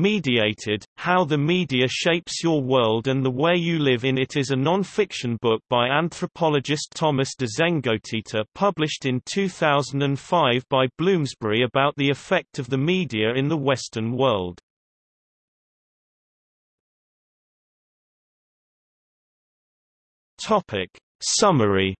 Mediated, How the Media Shapes Your World and the Way You Live in It is a non-fiction book by anthropologist Thomas de Zengotita published in 2005 by Bloomsbury about the effect of the media in the Western world. Topic. Summary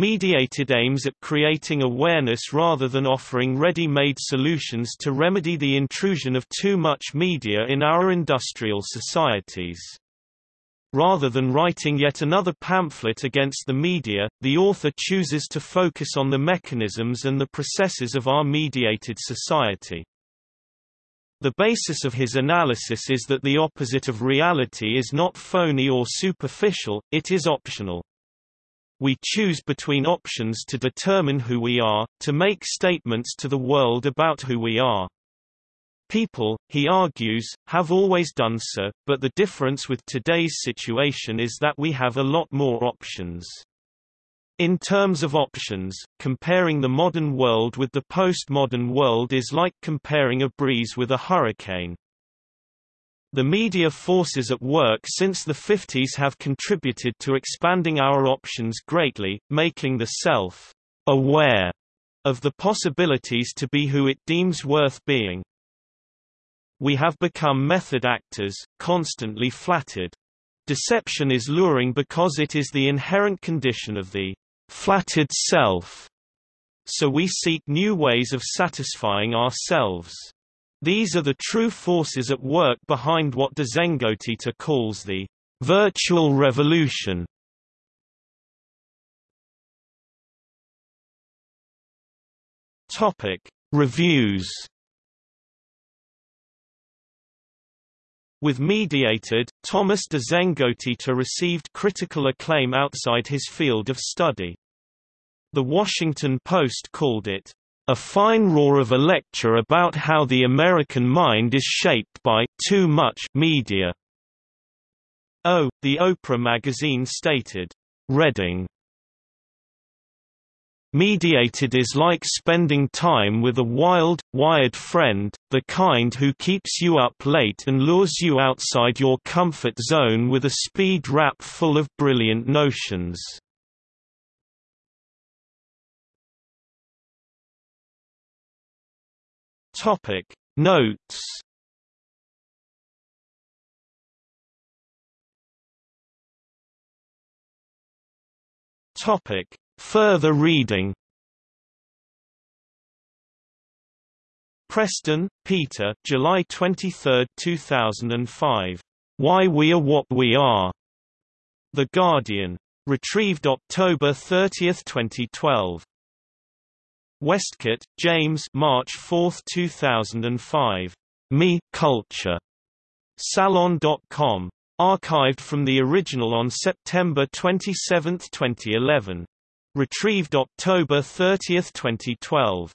Mediated aims at creating awareness rather than offering ready-made solutions to remedy the intrusion of too much media in our industrial societies. Rather than writing yet another pamphlet against the media, the author chooses to focus on the mechanisms and the processes of our mediated society. The basis of his analysis is that the opposite of reality is not phony or superficial, it is optional. We choose between options to determine who we are, to make statements to the world about who we are. People, he argues, have always done so, but the difference with today's situation is that we have a lot more options. In terms of options, comparing the modern world with the postmodern world is like comparing a breeze with a hurricane. The media forces at work since the 50s have contributed to expanding our options greatly, making the self aware of the possibilities to be who it deems worth being. We have become method actors, constantly flattered. Deception is luring because it is the inherent condition of the flattered self. So we seek new ways of satisfying ourselves. These are the true forces at work behind what de Zengotita calls the virtual revolution. Topic: Reviews With Mediated, Thomas de Zengotita received critical acclaim outside his field of study. The Washington Post called it, "...a fine roar of a lecture about how the American mind is shaped by too much media." Oh, the Oprah magazine stated, "...Reading Mediated is like spending time with a wild, wired friend, the kind who keeps you up late and lures you outside your comfort zone with a speed rap full of brilliant notions. Topic Notes Topic Further reading Preston, Peter July 23, 2005. Why We Are What We Are. The Guardian. Retrieved October 30, 2012. Westcott, James March 4, 2005. Me, Culture. Salon.com. Archived from the original on September 27, 2011. Retrieved October 30, 2012.